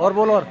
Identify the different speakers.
Speaker 1: और बोल और।